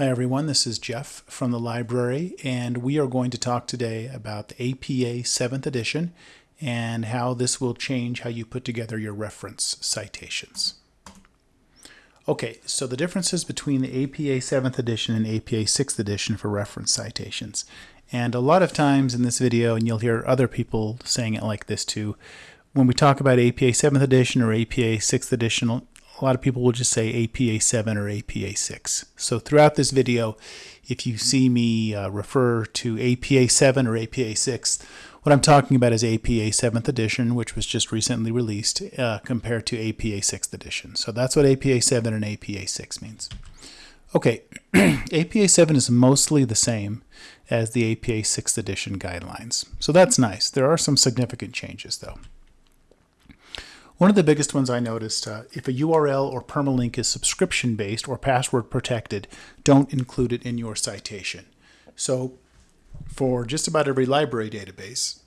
Hi everyone, this is Jeff from the library and we are going to talk today about the APA 7th edition and how this will change how you put together your reference citations. Okay, so the differences between the APA 7th edition and APA 6th edition for reference citations. And a lot of times in this video, and you'll hear other people saying it like this too, when we talk about APA 7th edition or APA 6th edition, a lot of people will just say APA 7 or APA 6. So throughout this video, if you see me uh, refer to APA 7 or APA 6, what I'm talking about is APA 7th edition, which was just recently released, uh, compared to APA 6th edition. So that's what APA 7 and APA 6 means. Okay, APA 7 is mostly the same as the APA 6th edition guidelines. So that's nice. There are some significant changes though. One of the biggest ones I noticed, uh, if a URL or permalink is subscription based or password protected, don't include it in your citation. So for just about every library database,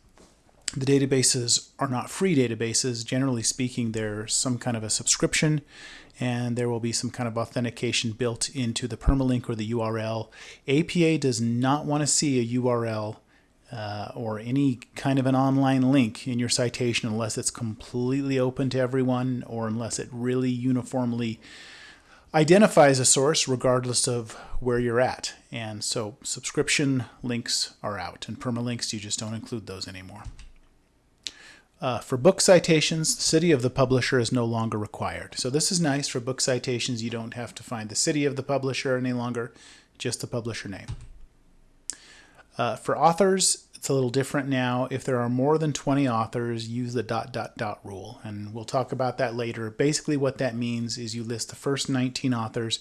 the databases are not free databases. Generally speaking, there's some kind of a subscription and there will be some kind of authentication built into the permalink or the URL. APA does not want to see a URL uh, or any kind of an online link in your citation unless it's completely open to everyone or unless it really uniformly identifies a source regardless of where you're at. And so subscription links are out and permalinks, you just don't include those anymore. Uh, for book citations, the city of the publisher is no longer required. So this is nice for book citations. You don't have to find the city of the publisher any longer, just the publisher name. Uh, for authors, it's a little different now. If there are more than 20 authors, use the dot dot dot rule. And we'll talk about that later. Basically what that means is you list the first 19 authors,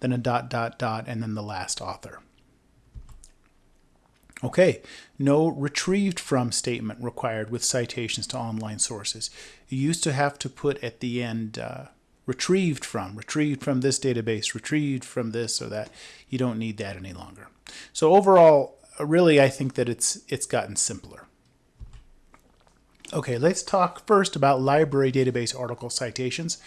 then a dot dot dot, and then the last author. Okay, no retrieved from statement required with citations to online sources. You used to have to put at the end uh, retrieved from, retrieved from this database, retrieved from this or that. You don't need that any longer. So overall, really, I think that it's it's gotten simpler. Okay, let's talk first about library database article citations.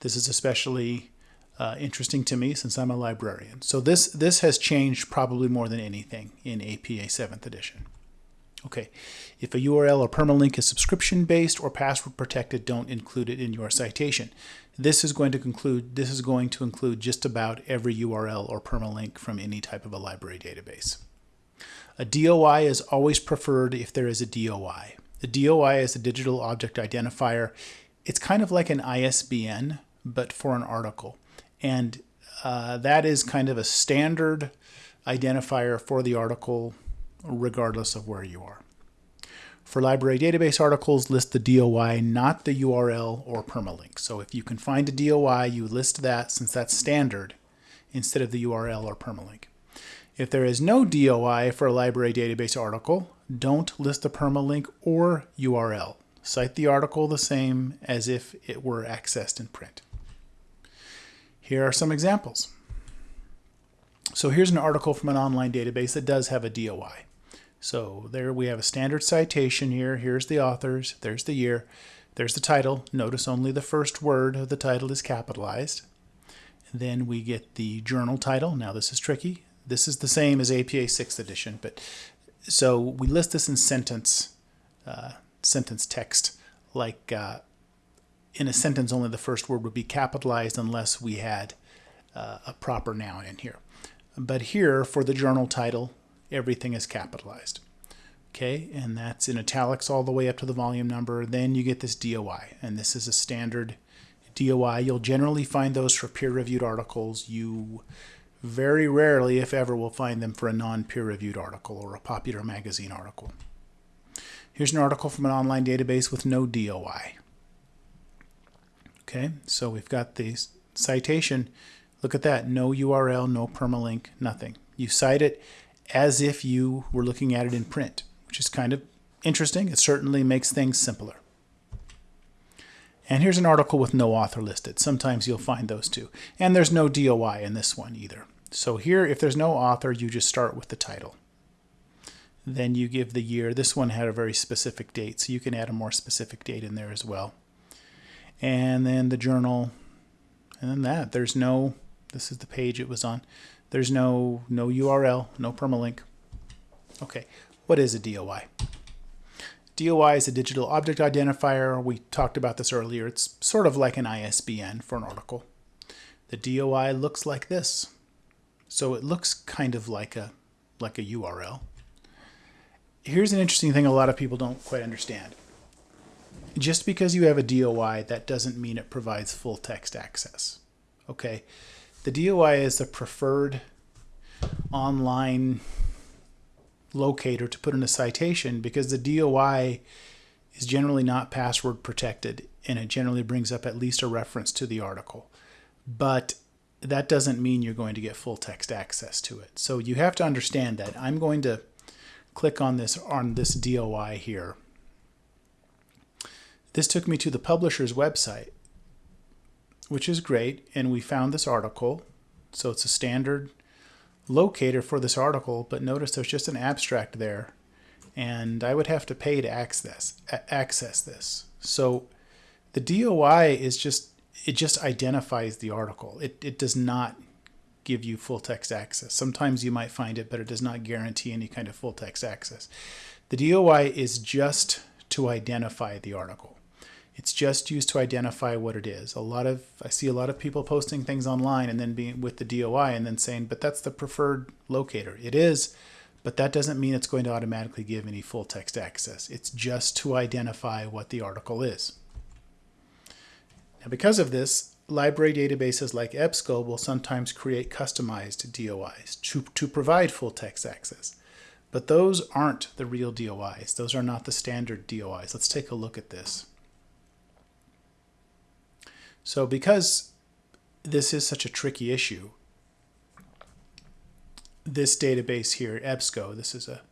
This is especially uh, interesting to me since I'm a librarian. So this, this has changed probably more than anything in APA 7th edition. Okay, if a URL or permalink is subscription-based or password protected, don't include it in your citation. This is going to conclude. This is going to include just about every URL or permalink from any type of a library database. A DOI is always preferred if there is a DOI. The DOI is a digital object identifier. It's kind of like an ISBN, but for an article. And uh, that is kind of a standard identifier for the article, regardless of where you are. For library database articles, list the DOI, not the URL or permalink. So if you can find a DOI, you list that since that's standard instead of the URL or permalink. If there is no DOI for a library database article, don't list the permalink or URL. Cite the article the same as if it were accessed in print. Here are some examples. So here's an article from an online database that does have a DOI. So there we have a standard citation here. Here's the authors, there's the year, there's the title. Notice only the first word of the title is capitalized. Then we get the journal title. Now this is tricky. This is the same as APA 6th edition, but so we list this in sentence, uh, sentence text, like uh, in a sentence only the first word would be capitalized unless we had uh, a proper noun in here. But here, for the journal title, everything is capitalized. Okay, and that's in italics all the way up to the volume number. Then you get this DOI, and this is a standard DOI. You'll generally find those for peer-reviewed articles. You very rarely, if ever, we'll find them for a non-peer-reviewed article or a popular magazine article. Here's an article from an online database with no DOI. Okay, so we've got the citation. Look at that, no URL, no permalink, nothing. You cite it as if you were looking at it in print, which is kind of interesting. It certainly makes things simpler. And here's an article with no author listed. Sometimes you'll find those too. And there's no DOI in this one either. So here, if there's no author, you just start with the title. Then you give the year. This one had a very specific date, so you can add a more specific date in there as well. And then the journal, and then that. There's no, this is the page it was on. There's no, no URL, no permalink. Okay, what is a DOI? DOI is a digital object identifier. We talked about this earlier. It's sort of like an ISBN for an article. The DOI looks like this. So it looks kind of like a like a URL. Here's an interesting thing a lot of people don't quite understand. Just because you have a DOI, that doesn't mean it provides full text access. Okay, the DOI is the preferred online locator to put in a citation because the DOI is generally not password protected and it generally brings up at least a reference to the article. But that doesn't mean you're going to get full text access to it. So you have to understand that. I'm going to click on this on this DOI here. This took me to the publisher's website, which is great, and we found this article. So it's a standard locator for this article, but notice there's just an abstract there, and I would have to pay to access access this. So the DOI is just it just identifies the article. It it does not give you full text access. Sometimes you might find it, but it does not guarantee any kind of full text access. The DOI is just to identify the article. It's just used to identify what it is. A lot of I see a lot of people posting things online and then being with the DOI and then saying, "But that's the preferred locator." It is, but that doesn't mean it's going to automatically give any full text access. It's just to identify what the article is. Now, because of this, library databases like EBSCO will sometimes create customized DOIs to, to provide full text access. But those aren't the real DOIs. Those are not the standard DOIs. Let's take a look at this. So because this is such a tricky issue, this database here, EBSCO, this is a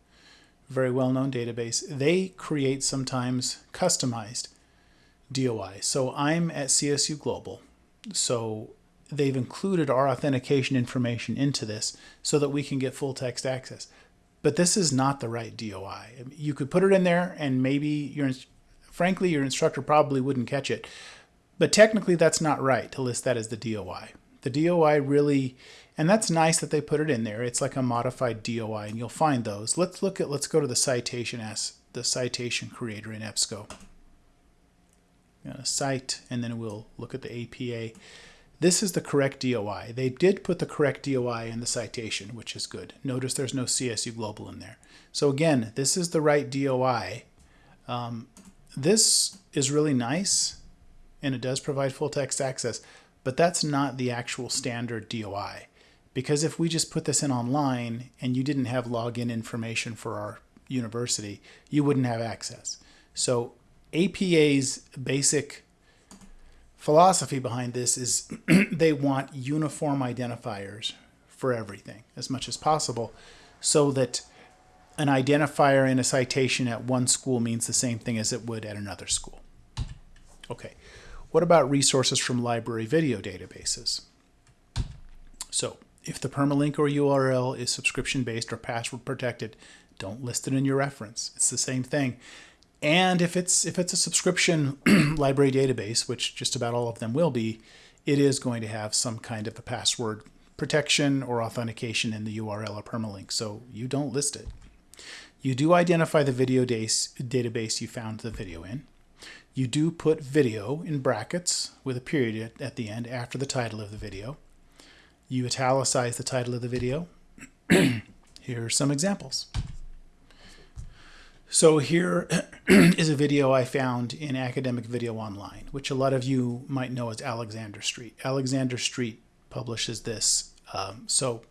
very well-known database, they create sometimes customized DOIs. So I'm at CSU Global, so they've included our authentication information into this so that we can get full text access. But this is not the right DOI. You could put it in there and maybe your, frankly, your instructor probably wouldn't catch it. But technically, that's not right to list that as the DOI. The DOI really, and that's nice that they put it in there. It's like a modified DOI, and you'll find those. Let's look at, let's go to the citation as the citation creator in EBSCO. Cite, and then we'll look at the APA. This is the correct DOI. They did put the correct DOI in the citation, which is good. Notice there's no CSU Global in there. So again, this is the right DOI. Um, this is really nice and it does provide full text access, but that's not the actual standard DOI. Because if we just put this in online and you didn't have login information for our university, you wouldn't have access. So APA's basic philosophy behind this is they want uniform identifiers for everything as much as possible so that an identifier in a citation at one school means the same thing as it would at another school. Okay, what about resources from library video databases? So if the permalink or URL is subscription based or password protected, don't list it in your reference. It's the same thing. And if it's if it's a subscription library database, which just about all of them will be, it is going to have some kind of a password protection or authentication in the URL or permalink. So you don't list it. You do identify the video database you found the video in. You do put video in brackets with a period at the end after the title of the video. You italicize the title of the video. here are some examples. So here is a video I found in Academic Video Online, which a lot of you might know as Alexander Street. Alexander Street publishes this. Um, so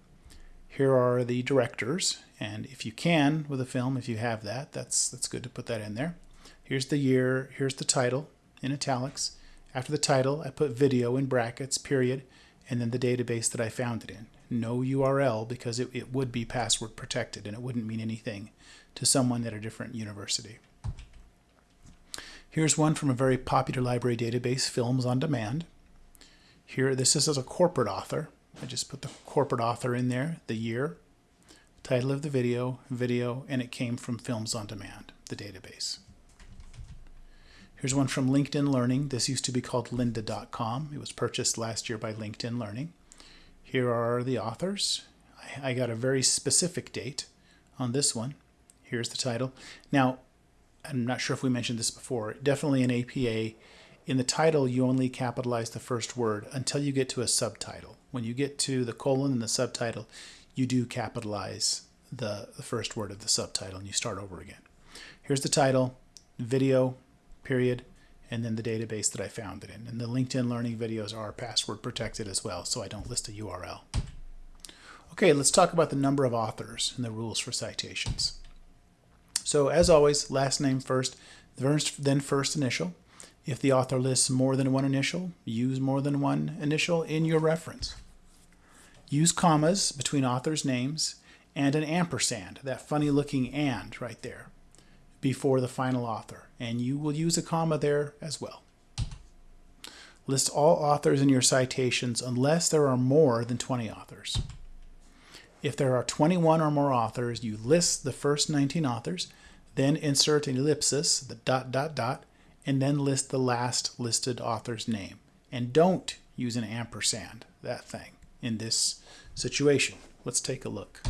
here are the directors, and if you can with a film, if you have that, that's that's good to put that in there. Here's the year, here's the title in italics. After the title, I put video in brackets, period, and then the database that I found it in. No URL because it, it would be password protected and it wouldn't mean anything to someone at a different university. Here's one from a very popular library database, Films on Demand. Here, this is as a corporate author. I just put the corporate author in there, the year, title of the video, video, and it came from Films on Demand, the database. Here's one from LinkedIn Learning. This used to be called lynda.com. It was purchased last year by LinkedIn Learning. Here are the authors. I, got a very specific date on this one. Here's the title. Now, I'm not sure if we mentioned this before. Definitely in APA, in the title, you only capitalize the first word until you get to a subtitle. When you get to the colon and the subtitle, you do capitalize the, the first word of the subtitle and you start over again. Here's the title, video, period, and then the database that I found it in. And the LinkedIn Learning videos are password protected as well, so I don't list a URL. Okay, let's talk about the number of authors and the rules for citations. So as always, last name first, then first initial. If the author lists more than one initial, use more than one initial in your reference. Use commas between authors' names and an ampersand, that funny looking and right there, before the final author. And you will use a comma there as well. List all authors in your citations unless there are more than 20 authors. If there are 21 or more authors, you list the first 19 authors, then insert an ellipsis, the dot, dot, dot, and then list the last listed author's name. And don't use an ampersand, that thing, in this situation. Let's take a look.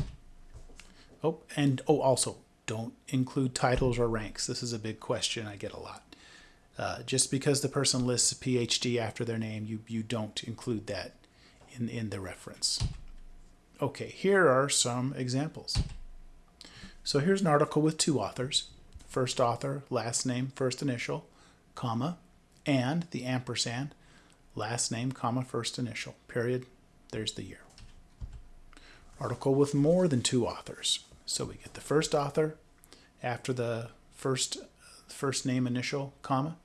Oh, and oh, also, don't include titles or ranks. This is a big question I get a lot. Uh, just because the person lists a PhD after their name, you, you don't include that in, in the reference. Okay, here are some examples. So here's an article with two authors. First author, last name, first initial, comma, and the ampersand, last name, comma, first initial, period. There's the year. Article with more than two authors. So we get the first author after the first first name initial, comma,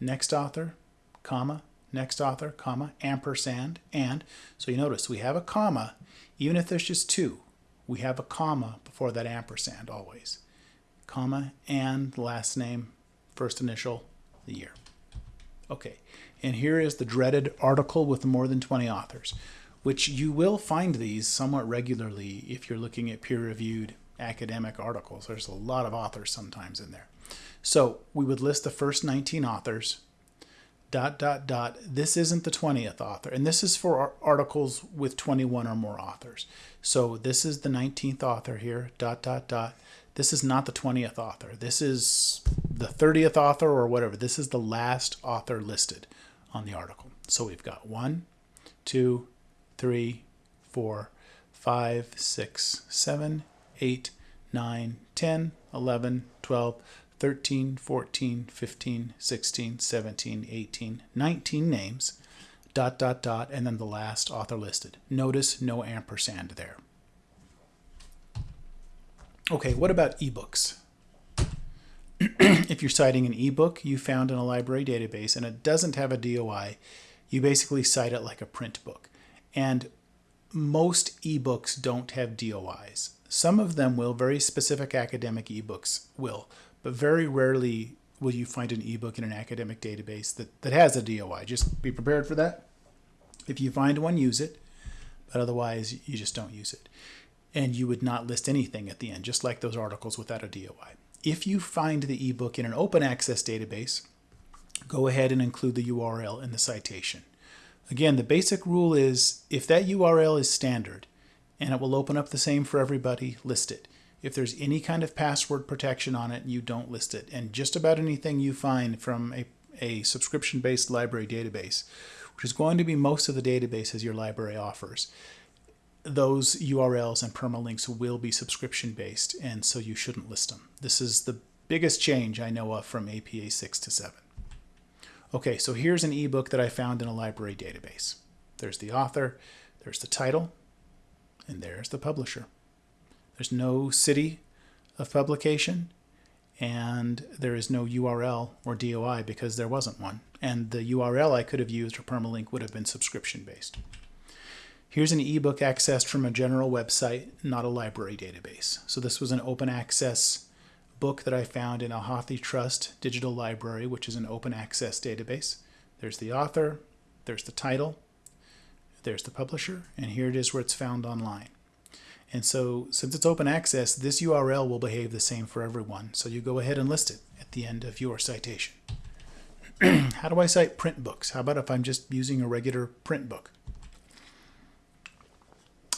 next author, comma, next author, comma, ampersand, and. So you notice we have a comma even if there's just two, we have a comma before that ampersand always. Comma and last name, first initial, the year. Okay, and here is the dreaded article with more than 20 authors, which you will find these somewhat regularly if you're looking at peer-reviewed academic articles. There's a lot of authors sometimes in there. So we would list the first 19 authors, dot, dot, dot. This isn't the 20th author. And this is for articles with 21 or more authors. So this is the 19th author here, dot, dot, dot. This is not the 20th author. This is the 30th author or whatever. This is the last author listed on the article. So we've got one, two, three, four, five, six, seven, eight, nine, 10, 11, 12, 13, 14, 15, 16, 17, 18, 19 names, dot, dot, dot, and then the last author listed. Notice no ampersand there. Okay, what about ebooks? if you're citing an ebook you found in a library database and it doesn't have a DOI, you basically cite it like a print book. And most ebooks don't have DOIs. Some of them will, very specific academic ebooks will, but very rarely will you find an ebook in an academic database that, that has a DOI. Just be prepared for that. If you find one, use it, but otherwise you just don't use it. And you would not list anything at the end, just like those articles without a DOI. If you find the ebook in an open access database, go ahead and include the URL in the citation. Again, the basic rule is if that URL is standard and it will open up the same for everybody, list it. If there's any kind of password protection on it, you don't list it. And just about anything you find from a, a subscription-based library database, which is going to be most of the databases your library offers, those URLs and permalinks will be subscription-based, and so you shouldn't list them. This is the biggest change I know of from APA 6 to 7. Okay, so here's an ebook that I found in a library database. There's the author, there's the title, and there's the publisher. There's no city of publication, and there is no URL or DOI because there wasn't one. And the URL I could have used for permalink would have been subscription based. Here's an ebook accessed from a general website, not a library database. So this was an open access book that I found in a HathiTrust digital library, which is an open access database. There's the author, there's the title, there's the publisher, and here it is where it's found online. And so since it's open access, this URL will behave the same for everyone. So you go ahead and list it at the end of your citation. How do I cite print books? How about if I'm just using a regular print book?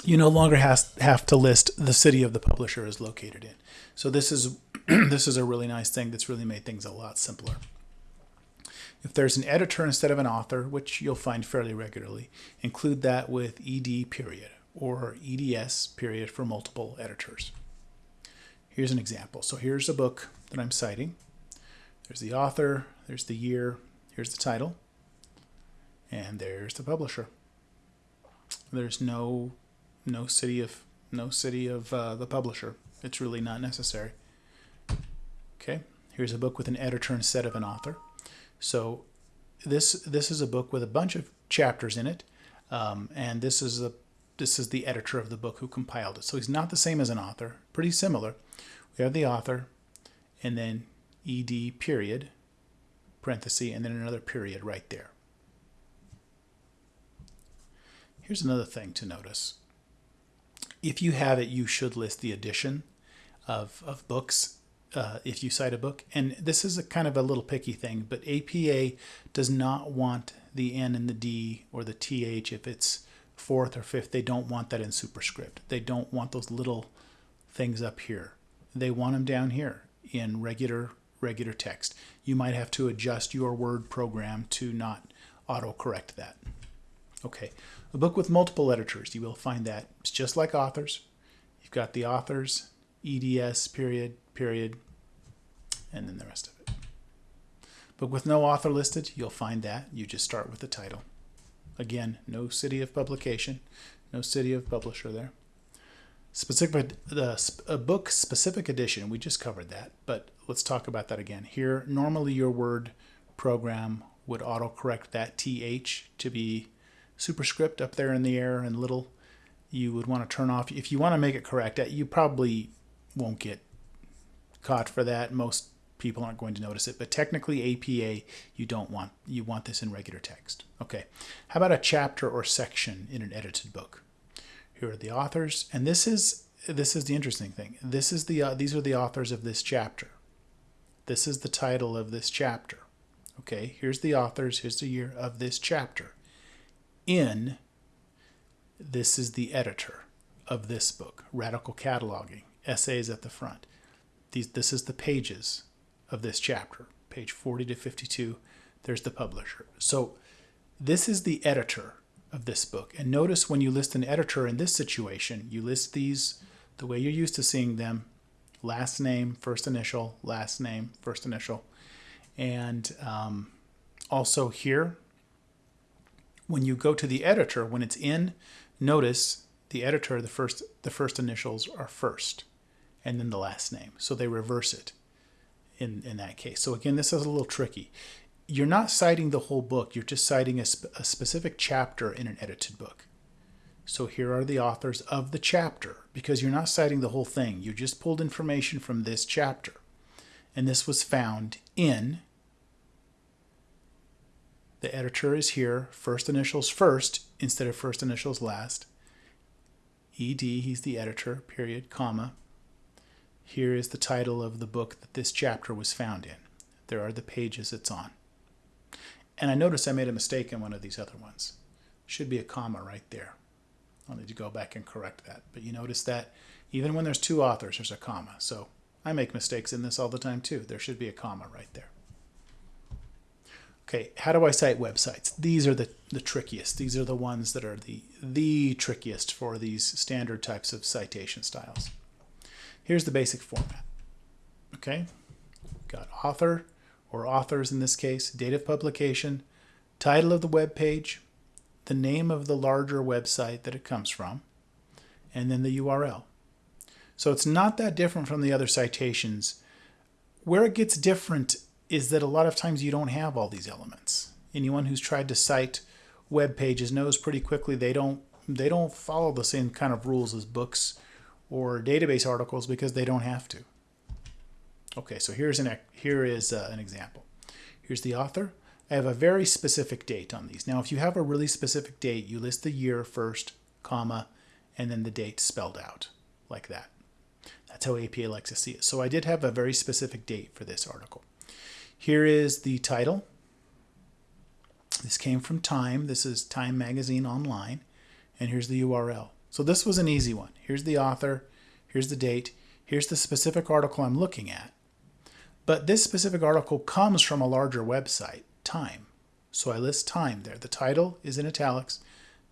you no longer has, have to list the city of the publisher is located in. So this is this is a really nice thing that's really made things a lot simpler. If there's an editor instead of an author, which you'll find fairly regularly, include that with ed period or eds period for multiple editors. Here's an example. So here's a book that I'm citing. There's the author, there's the year, here's the title, and there's the publisher. There's no no city of no city of uh, the publisher. It's really not necessary. Okay, here's a book with an editor instead of an author. So this this is a book with a bunch of chapters in it, um, and this is a this is the editor of the book who compiled it. So he's not the same as an author. Pretty similar. We have the author, and then ed period, parenthesis, and then another period right there. Here's another thing to notice. If you have it, you should list the edition of, of books uh, if you cite a book. And this is a kind of a little picky thing, but APA does not want the N and the D or the TH if it's fourth or fifth. They don't want that in superscript. They don't want those little things up here. They want them down here in regular regular text. You might have to adjust your word program to not autocorrect that. Okay, a book with multiple editors, you will find that it's just like authors. You've got the authors, EDS, period, period, and then the rest of it. But with no author listed, you'll find that. You just start with the title. Again, no city of publication, no city of publisher there. Specific, the a book specific edition, we just covered that, but let's talk about that again. Here, normally your word program would autocorrect that TH to be superscript up there in the air and little. You would want to turn off, if you want to make it correct, you probably won't get caught for that. Most people aren't going to notice it, but technically APA, you don't want, you want this in regular text. Okay, how about a chapter or section in an edited book? Here are the authors, and this is this is the interesting thing. This is the uh, these are the authors of this chapter. This is the title of this chapter. Okay, here's the authors, here's the year of this chapter. In this is the editor of this book, Radical Cataloging, essays at the front. These this is the pages of this chapter, page 40 to 52. There's the publisher. So this is the editor of this book. And notice when you list an editor in this situation, you list these the way you're used to seeing them last name, first initial, last name, first initial. And um, also here, when you go to the editor, when it's in, notice the editor, the first, the first initials are first and then the last name. So they reverse it in, in that case. So again, this is a little tricky you're not citing the whole book, you're just citing a, sp a specific chapter in an edited book. So here are the authors of the chapter because you're not citing the whole thing. You just pulled information from this chapter. And this was found in, the editor is here, first initials first instead of first initials last. ED, he's the editor, period, comma. Here is the title of the book that this chapter was found in. There are the pages it's on. And I notice I made a mistake in one of these other ones. Should be a comma right there. I'll need to go back and correct that. But you notice that even when there's two authors, there's a comma. So I make mistakes in this all the time too. There should be a comma right there. Okay, how do I cite websites? These are the, the trickiest. These are the ones that are the, the trickiest for these standard types of citation styles. Here's the basic format. Okay, got author, or authors in this case, date of publication, title of the web page, the name of the larger website that it comes from, and then the URL. So it's not that different from the other citations. Where it gets different is that a lot of times you don't have all these elements. Anyone who's tried to cite web pages knows pretty quickly they don't they don't follow the same kind of rules as books or database articles because they don't have to. Okay, so here's an here is uh, an example. Here's the author. I have a very specific date on these. Now, if you have a really specific date, you list the year first, comma, and then the date spelled out like that. That's how APA likes to see it. So I did have a very specific date for this article. Here is the title. This came from Time. This is Time Magazine Online. And here's the URL. So this was an easy one. Here's the author, here's the date, here's the specific article I'm looking at. But this specific article comes from a larger website, Time. So I list Time there. The title is in italics,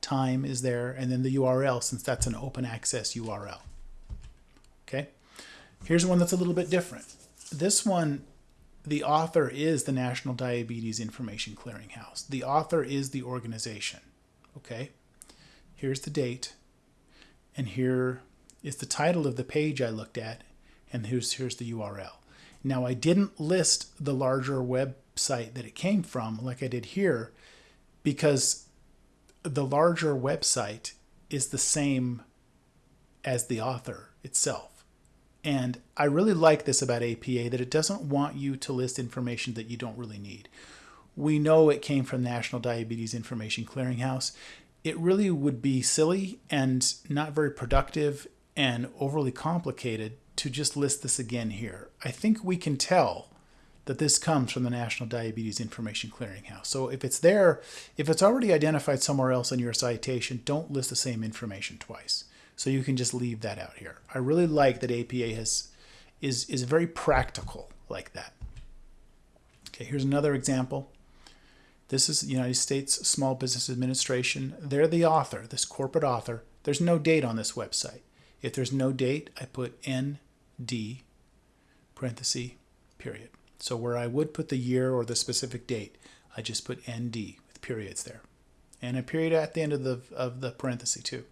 Time is there, and then the URL since that's an open access URL. Okay. Here's one that's a little bit different. This one, the author is the National Diabetes Information Clearinghouse. The author is the organization. Okay. Here's the date, and here is the title of the page I looked at, and here's, here's the URL. Now, I didn't list the larger website that it came from like I did here because the larger website is the same as the author itself. And I really like this about APA that it doesn't want you to list information that you don't really need. We know it came from National Diabetes Information Clearinghouse. It really would be silly and not very productive and overly complicated to just list this again here. I think we can tell that this comes from the National Diabetes Information Clearinghouse. So if it's there, if it's already identified somewhere else in your citation, don't list the same information twice. So you can just leave that out here. I really like that APA has is is very practical like that. Okay, here's another example. This is the United States Small Business Administration. They're the author, this corporate author. There's no date on this website. If there's no date, I put ND parenthesis period. So where I would put the year or the specific date, I just put ND with periods there. And a period at the end of the, of the parenthesis too.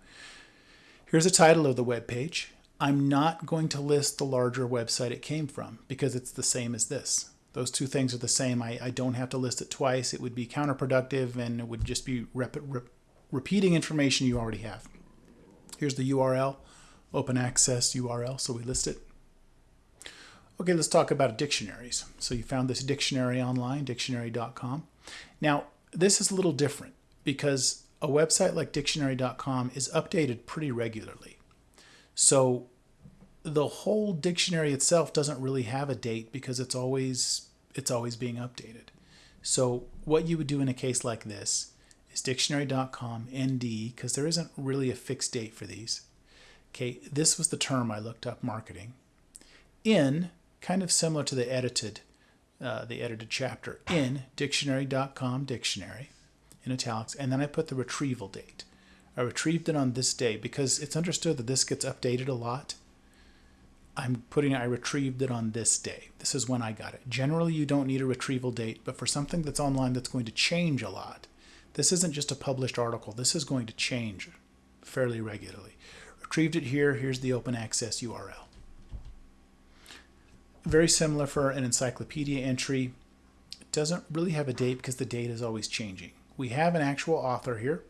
Here's the title of the web page. I'm not going to list the larger website it came from because it's the same as this. Those two things are the same. I, I don't have to list it twice. It would be counterproductive and it would just be rep, rep, repeating information you already have. Here's the URL, open access URL, so we list it. Okay, let's talk about dictionaries. So you found this dictionary online, dictionary.com. Now, this is a little different because a website like dictionary.com is updated pretty regularly. So the whole dictionary itself doesn't really have a date because it's always it's always being updated. So what you would do in a case like this is dictionary.com ND because there isn't really a fixed date for these. Okay, this was the term I looked up marketing. In kind of similar to the edited, uh, the edited chapter in dictionary.com dictionary in italics, and then I put the retrieval date. I retrieved it on this day because it's understood that this gets updated a lot. I'm putting I retrieved it on this day. This is when I got it. Generally, you don't need a retrieval date, but for something that's online that's going to change a lot, this isn't just a published article. This is going to change fairly regularly. Retrieved it here. Here's the open access URL. Very similar for an encyclopedia entry. It doesn't really have a date because the date is always changing. We have an actual author here.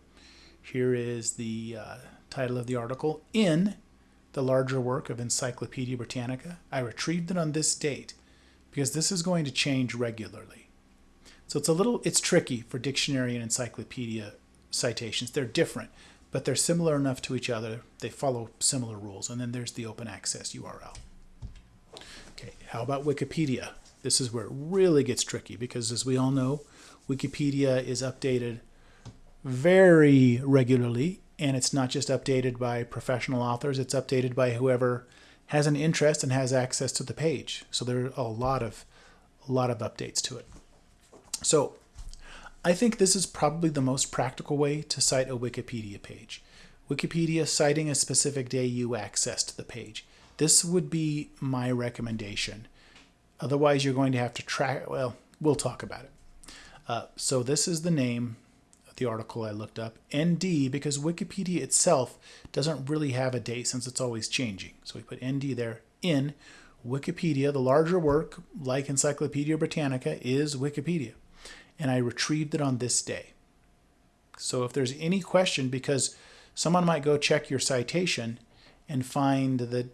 Here is the uh, title of the article in the larger work of Encyclopedia Britannica. I retrieved it on this date because this is going to change regularly. So it's a little, it's tricky for dictionary and encyclopedia citations. They're different, but they're similar enough to each other. They follow similar rules. And then there's the open access URL. Okay, how about Wikipedia? This is where it really gets tricky because as we all know, Wikipedia is updated very regularly and it's not just updated by professional authors, it's updated by whoever has an interest and has access to the page. So there are a lot of a lot of updates to it. So I think this is probably the most practical way to cite a Wikipedia page. Wikipedia citing a specific day you accessed the page. This would be my recommendation. Otherwise, you're going to have to track, well, we'll talk about it. Uh, so this is the name the article I looked up, ND, because Wikipedia itself doesn't really have a date since it's always changing. So we put ND there in Wikipedia. The larger work, like Encyclopedia Britannica, is Wikipedia. And I retrieved it on this day. So if there's any question, because someone might go check your citation and find that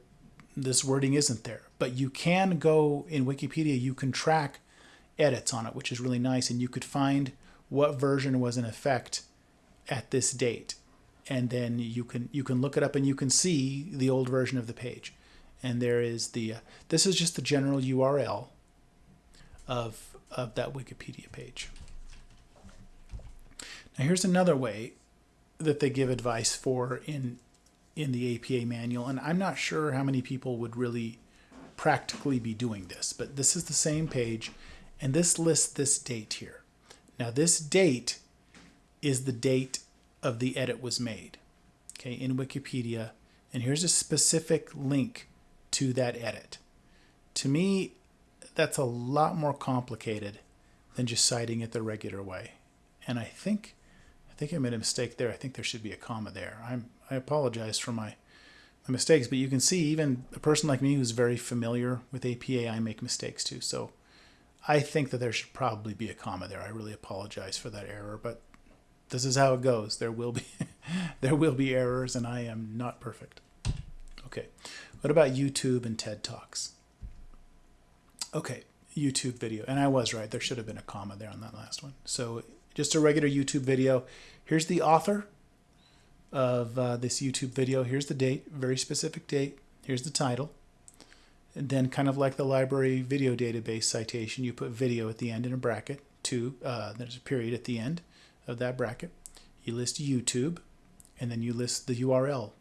this wording isn't there. But you can go in Wikipedia, you can track edits on it, which is really nice. And you could find what version was in effect at this date. And then you can you can look it up and you can see the old version of the page. And there is the, uh, this is just the general URL of, of that Wikipedia page. Now here's another way that they give advice for in in the APA manual, and I'm not sure how many people would really practically be doing this, but this is the same page, and this lists this date here. Now, this date is the date of the edit was made, okay, in Wikipedia, and here's a specific link to that edit. To me, that's a lot more complicated than just citing it the regular way. And I think I think I made a mistake there. I think there should be a comma there. I'm I apologize for my my mistakes, but you can see even a person like me who's very familiar with APA, I make mistakes too. So I think that there should probably be a comma there. I really apologize for that error, but this is how it goes. There will be there will be errors and I am not perfect. Okay. What about YouTube and TED Talks? Okay, YouTube video. And I was right. There should have been a comma there on that last one. So just a regular YouTube video. Here's the author of uh, this YouTube video. Here's the date, very specific date. Here's the title. And then kind of like the library video database citation, you put video at the end in a bracket. Two, uh, there's a period at the end of that bracket. You list YouTube, and then you list the URL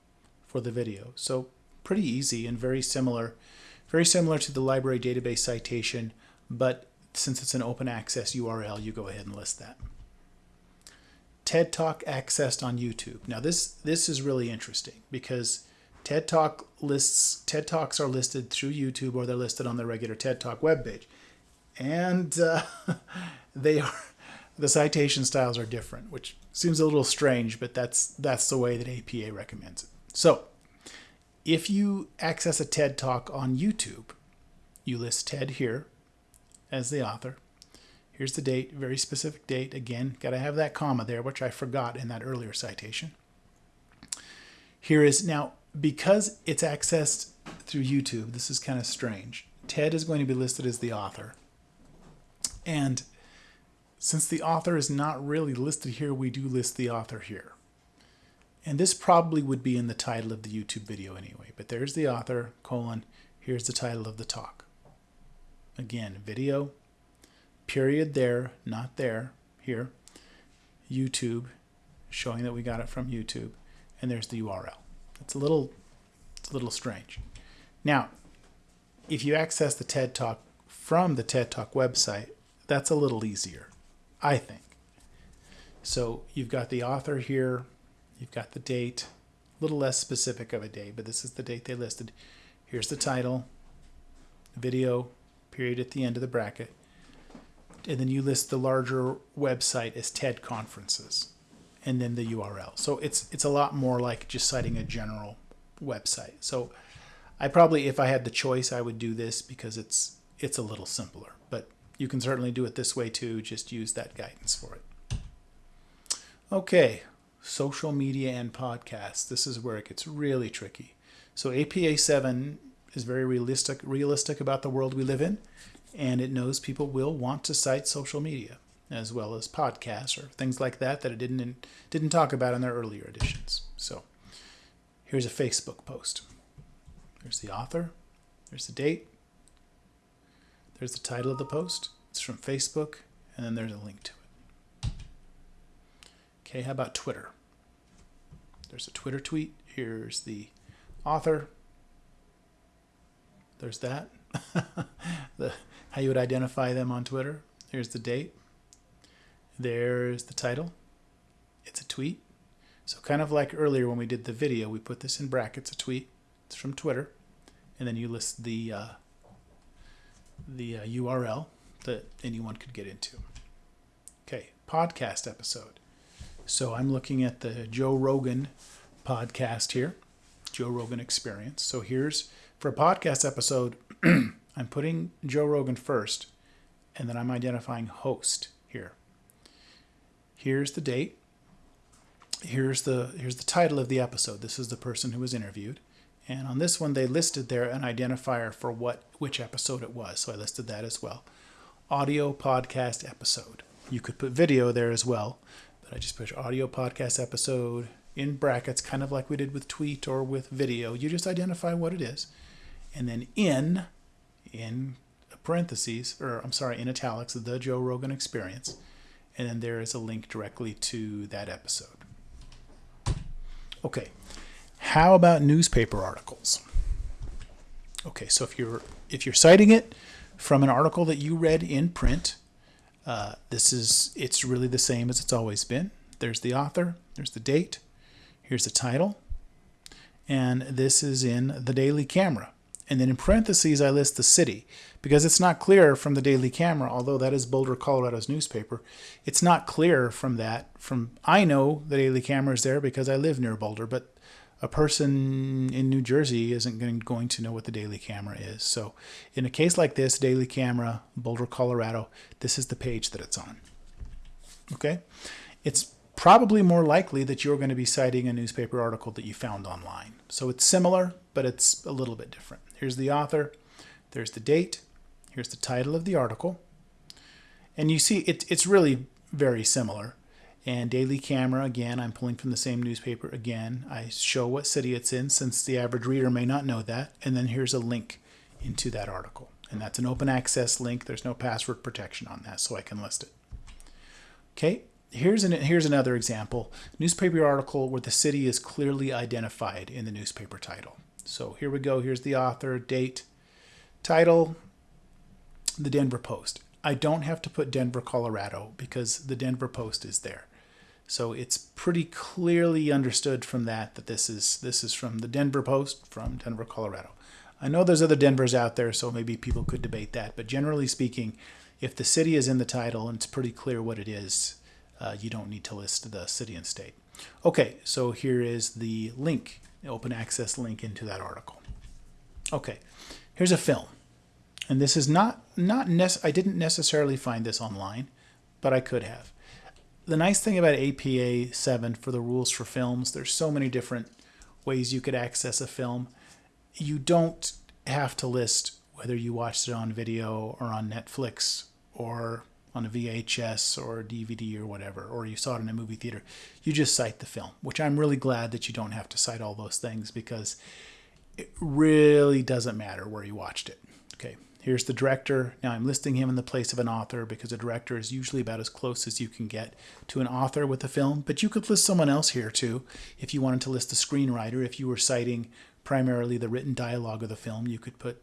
for the video. So pretty easy and very similar, very similar to the library database citation, but since it's an open access URL, you go ahead and list that. TED Talk accessed on YouTube. Now this this is really interesting because TED Talk lists TED Talks are listed through YouTube or they're listed on the regular TED Talk webpage, and uh, they are the citation styles are different, which seems a little strange, but that's that's the way that APA recommends it. So, if you access a TED Talk on YouTube, you list TED here as the author. Here's the date, very specific date. Again, got to have that comma there, which I forgot in that earlier citation. Here is now, because it's accessed through YouTube, this is kind of strange. Ted is going to be listed as the author. And since the author is not really listed here, we do list the author here. And this probably would be in the title of the YouTube video anyway. But there's the author, colon, here's the title of the talk. Again, video, period there, not there, here. YouTube, showing that we got it from YouTube, and there's the URL. It's a little, it's a little strange. Now, if you access the TED Talk from the TED Talk website, that's a little easier, I think. So you've got the author here, you've got the date, a little less specific of a date, but this is the date they listed. Here's the title, video, period at the end of the bracket and then you list the larger website as TED conferences, and then the URL. So it's it's a lot more like just citing a general website. So I probably, if I had the choice, I would do this because it's it's a little simpler. But you can certainly do it this way too. Just use that guidance for it. Okay, social media and podcasts. This is where it gets really tricky. So APA 7 is very realistic realistic about the world we live in and it knows people will want to cite social media as well as podcasts or things like that that it didn't didn't talk about in their earlier editions. So here's a Facebook post. There's the author, there's the date, there's the title of the post. It's from Facebook, and then there's a link to it. Okay, how about Twitter? There's a Twitter tweet. Here's the author. There's that. the how you would identify them on Twitter. Here's the date. There's the title. It's a tweet. So kind of like earlier when we did the video, we put this in brackets, a tweet. It's from Twitter. And then you list the, uh, the uh, URL that anyone could get into. Okay, podcast episode. So I'm looking at the Joe Rogan podcast here, Joe Rogan Experience. So here's for a podcast episode, I'm putting Joe Rogan first, and then I'm identifying host here. Here's the date. Here's the here's the title of the episode. This is the person who was interviewed. And on this one they listed there an identifier for what which episode it was. So I listed that as well. Audio podcast episode. You could put video there as well, but I just put audio podcast episode in brackets, kind of like we did with tweet or with video. You just identify what it is. And then in in parentheses, or I'm sorry, in italics, the Joe Rogan Experience, and then there is a link directly to that episode. Okay, How about newspaper articles? Okay, so if you're if you're citing it from an article that you read in print, uh, this is it's really the same as it's always been. There's the author, there's the date, here's the title, and this is in the Daily Camera. And then in parentheses, I list the city because it's not clear from the Daily Camera, although that is Boulder, Colorado's newspaper. It's not clear from that. From I know the Daily Camera is there because I live near Boulder, but a person in New Jersey isn't going to know what the Daily Camera is. So in a case like this, Daily Camera, Boulder, Colorado, this is the page that it's on. Okay? It's probably more likely that you're going to be citing a newspaper article that you found online. So it's similar, but it's a little bit different. Here's the author, there's the date, here's the title of the article. And you see it, it's really very similar. And Daily Camera, again, I'm pulling from the same newspaper again. I show what city it's in since the average reader may not know that. And then here's a link into that article. And that's an open access link. There's no password protection on that, so I can list it. Okay, here's an here's another example newspaper article where the city is clearly identified in the newspaper title so here we go. Here's the author date title the denver post. I don't have to put denver colorado because the denver post is there. So it's pretty clearly understood from that that this is this is from the denver post from denver colorado. I know there's other denvers out there so maybe people could debate that but generally speaking if the city is in the title and it's pretty clear what it is uh, you don't need to list the city and state. Okay, so here is the link, open access link into that article. Okay, here's a film. And this is not, not nec- I didn't necessarily find this online, but I could have. The nice thing about APA 7 for the rules for films, there's so many different ways you could access a film. You don't have to list whether you watched it on video or on Netflix or on a VHS or a DVD or whatever, or you saw it in a movie theater, you just cite the film, which I'm really glad that you don't have to cite all those things because it really doesn't matter where you watched it. Okay, here's the director. Now I'm listing him in the place of an author because a director is usually about as close as you can get to an author with a film, but you could list someone else here too if you wanted to list the screenwriter. If you were citing primarily the written dialogue of the film, you could put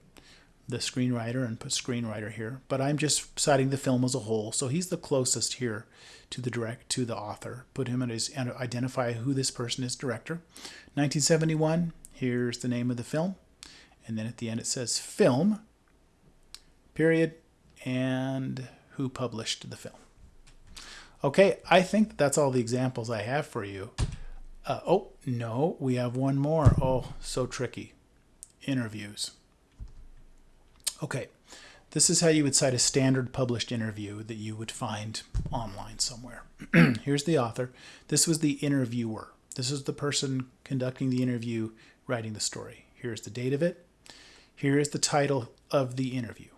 the screenwriter and put screenwriter here, but I'm just citing the film as a whole. So he's the closest here to the direct to the author. Put him in his and identify who this person is director. 1971, here's the name of the film. And then at the end it says film, period, and who published the film. Okay, I think that's all the examples I have for you. Uh, oh, no, we have one more. Oh, so tricky. Interviews. Okay, this is how you would cite a standard published interview that you would find online somewhere. Here's the author. This was the interviewer. This is the person conducting the interview, writing the story. Here's the date of it. Here is the title of the interview.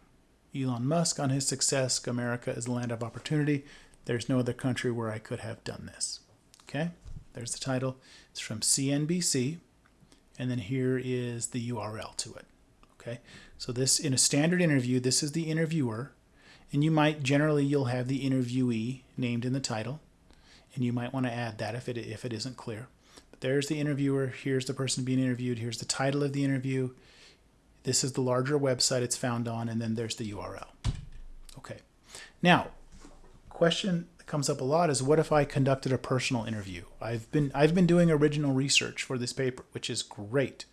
Elon Musk on his success, America is a land of opportunity. There's no other country where I could have done this. Okay, there's the title. It's from CNBC. And then here is the URL to it. Okay, so this in a standard interview, this is the interviewer, and you might generally you'll have the interviewee named in the title, and you might want to add that if it if it isn't clear. But there's the interviewer. Here's the person being interviewed. Here's the title of the interview. This is the larger website it's found on, and then there's the URL. Okay. Now, question that comes up a lot is what if I conducted a personal interview? I've been I've been doing original research for this paper, which is great.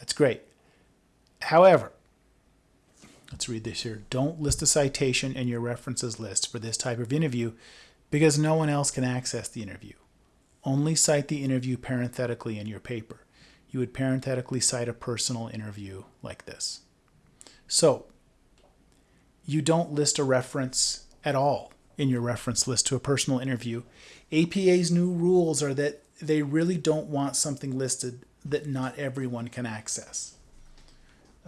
That's great. However, let's read this here. Don't list a citation in your references list for this type of interview because no one else can access the interview. Only cite the interview parenthetically in your paper. You would parenthetically cite a personal interview like this. So, you don't list a reference at all in your reference list to a personal interview. APA's new rules are that they really don't want something listed that not everyone can access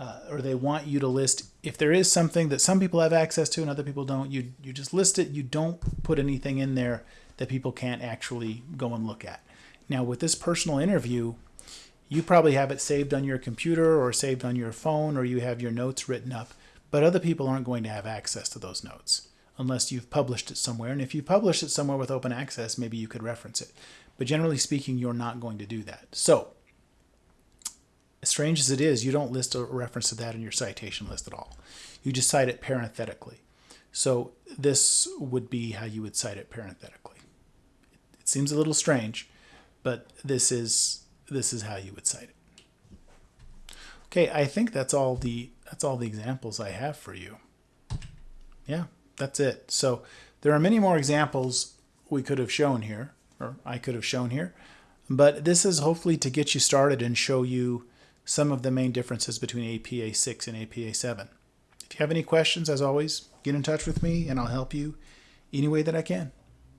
uh, or they want you to list if there is something that some people have access to and other people don't you you just list it. You don't put anything in there that people can't actually go and look at. Now with this personal interview you probably have it saved on your computer or saved on your phone or you have your notes written up but other people aren't going to have access to those notes unless you've published it somewhere. And if you published it somewhere with open access maybe you could reference it. But generally speaking you're not going to do that. So strange as it is, you don't list a reference to that in your citation list at all. You just cite it parenthetically. So this would be how you would cite it parenthetically. It seems a little strange, but this is this is how you would cite it. Okay, I think that's all the that's all the examples I have for you. Yeah, that's it. So there are many more examples we could have shown here, or I could have shown here, but this is hopefully to get you started and show you some of the main differences between APA 6 and APA 7. If you have any questions, as always, get in touch with me and I'll help you any way that I can.